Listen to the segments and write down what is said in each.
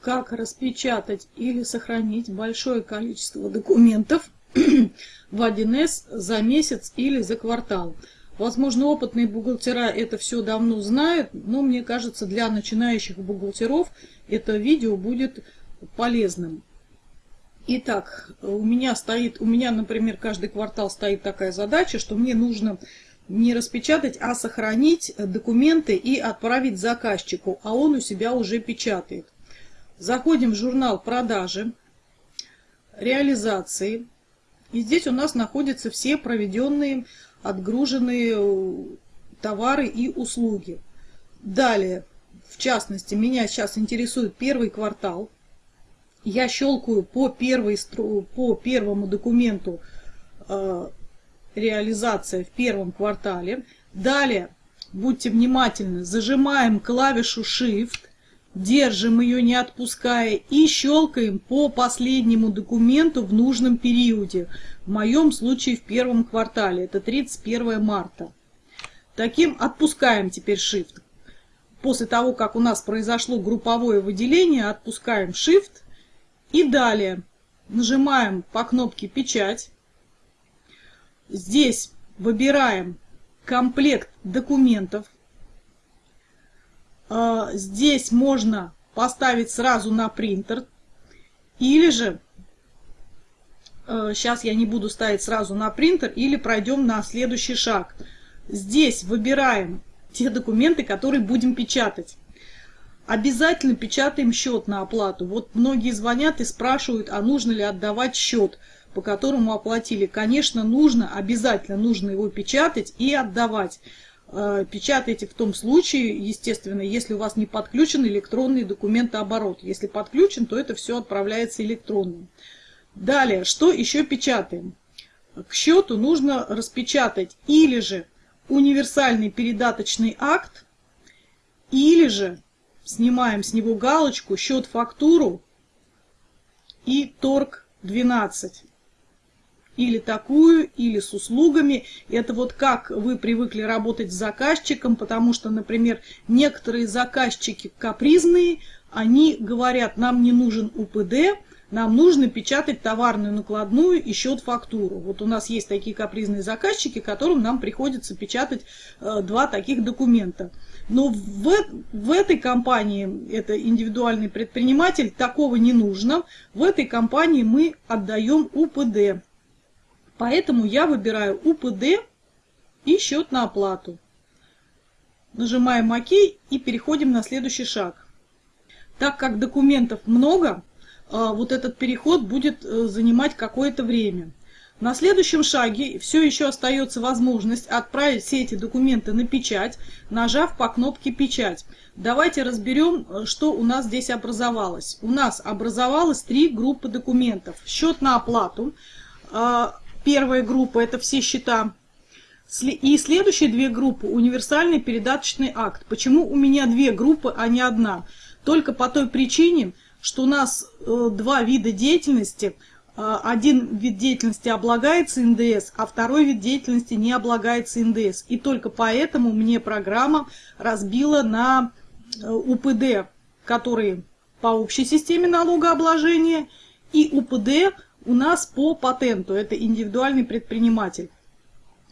как распечатать или сохранить большое количество документов в 1С за месяц или за квартал. Возможно, опытные бухгалтера это все давно знают, но мне кажется, для начинающих бухгалтеров это видео будет полезным. Итак, у меня стоит, у меня, например, каждый квартал стоит такая задача, что мне нужно не распечатать, а сохранить документы и отправить заказчику, а он у себя уже печатает. Заходим в журнал продажи, реализации. И здесь у нас находятся все проведенные, отгруженные э, товары и услуги. Далее, в частности, меня сейчас интересует первый квартал. Я щелкаю по, первой, по первому документу э, реализация в первом квартале. Далее, будьте внимательны, зажимаем клавишу Shift, держим ее не отпуская и щелкаем по последнему документу в нужном периоде. В моем случае в первом квартале, это 31 марта. Таким отпускаем теперь Shift. После того, как у нас произошло групповое выделение, отпускаем Shift и далее нажимаем по кнопке «Печать». Здесь выбираем комплект документов. А, здесь можно поставить сразу на принтер. Или же, сейчас а, я не буду ставить сразу на принтер, или пройдем на следующий шаг. Здесь выбираем те документы, которые будем печатать. Обязательно печатаем счет на оплату. Вот многие звонят и спрашивают, а нужно ли отдавать счет по которому оплатили. Конечно, нужно, обязательно нужно его печатать и отдавать. Э, печатайте в том случае, естественно, если у вас не подключен электронный документооборот. Если подключен, то это все отправляется электронным. Далее, что еще печатаем? К счету нужно распечатать или же универсальный передаточный акт, или же снимаем с него галочку счет-фактуру и торг 12 или такую, или с услугами. Это вот как вы привыкли работать с заказчиком, потому что, например, некоторые заказчики капризные, они говорят, нам не нужен УПД, нам нужно печатать товарную накладную и счет-фактуру. Вот у нас есть такие капризные заказчики, которым нам приходится печатать э, два таких документа. Но в, в этой компании, это индивидуальный предприниматель, такого не нужно. В этой компании мы отдаем УПД. Поэтому я выбираю УПД и счет на оплату. Нажимаем ОК и переходим на следующий шаг. Так как документов много, а, вот этот переход будет э, занимать какое-то время. На следующем шаге все еще остается возможность отправить все эти документы на печать, нажав по кнопке «Печать». Давайте разберем, э, что у нас здесь образовалось. У нас образовалось три группы документов. Счет на оплату, а, Первая группа – это все счета. И следующие две группы – универсальный передаточный акт. Почему у меня две группы, а не одна? Только по той причине, что у нас э, два вида деятельности. Э, один вид деятельности облагается НДС, а второй вид деятельности не облагается НДС. И только поэтому мне программа разбила на э, УПД, которые по общей системе налогообложения, и УПД – у нас по патенту, это индивидуальный предприниматель.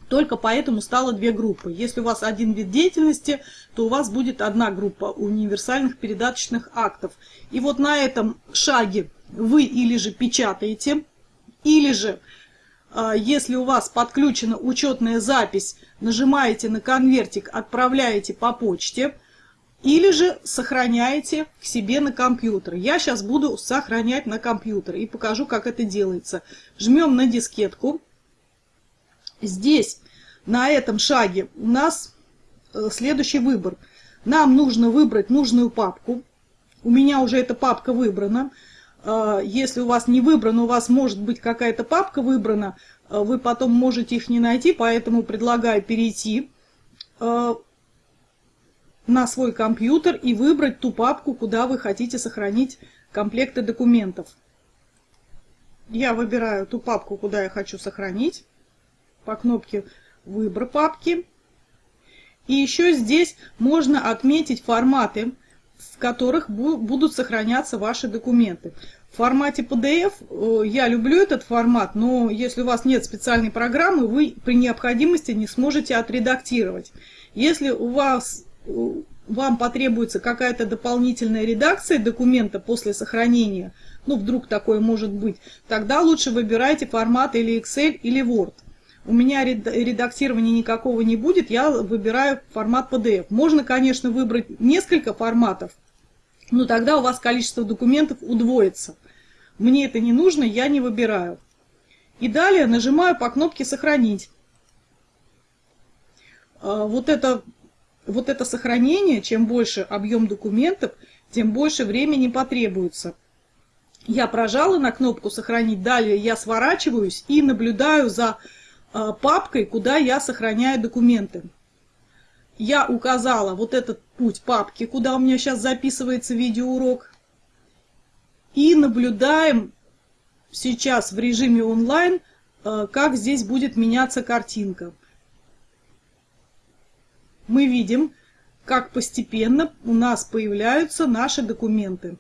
Только поэтому стало две группы. Если у вас один вид деятельности, то у вас будет одна группа универсальных передаточных актов. И вот на этом шаге вы или же печатаете, или же, а, если у вас подключена учетная запись, нажимаете на конвертик, отправляете по почте – или же сохраняете к себе на компьютер. Я сейчас буду сохранять на компьютер и покажу, как это делается. Жмем на дискетку. Здесь, на этом шаге, у нас э, следующий выбор. Нам нужно выбрать нужную папку. У меня уже эта папка выбрана. Э, если у вас не выбрана, у вас может быть какая-то папка выбрана, э, вы потом можете их не найти, поэтому предлагаю перейти на свой компьютер и выбрать ту папку, куда вы хотите сохранить комплекты документов. Я выбираю ту папку, куда я хочу сохранить. По кнопке «Выбор папки». И еще здесь можно отметить форматы. в которых будут сохраняться ваши документы. В формате PDF э, я люблю этот формат, но если у вас нет специальной программы, вы при необходимости не сможете отредактировать. Если у вас, вам потребуется какая-то дополнительная редакция документа после сохранения, ну вдруг такое может быть, тогда лучше выбирайте формат или Excel, или Word. У меня редактирования никакого не будет, я выбираю формат PDF. Можно, конечно, выбрать несколько форматов, но тогда у вас количество документов удвоится. Мне это не нужно, я не выбираю. И далее нажимаю по кнопке «Сохранить». А, вот это, вот это сохранение, чем больше объем документов, тем больше времени потребуется. Я прожала на кнопку «Сохранить», далее я сворачиваюсь и наблюдаю за а, папкой, куда я сохраняю документы. Я указала вот этот путь папки, куда у меня сейчас записывается видеоурок. И наблюдаем сейчас в режиме онлайн, а, как здесь будет меняться картинка. Мы видим, как постепенно у нас появляются наши документы.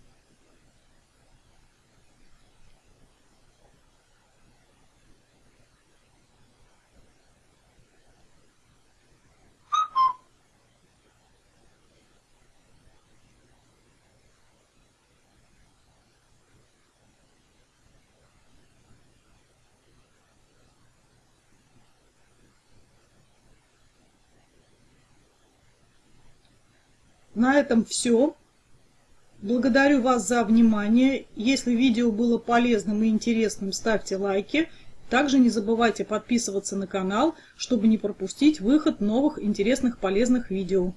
На этом все. Благодарю вас за внимание. Если видео было полезным и интересным, ставьте лайки. Также не забывайте подписываться на канал, чтобы не пропустить выход новых интересных полезных видео.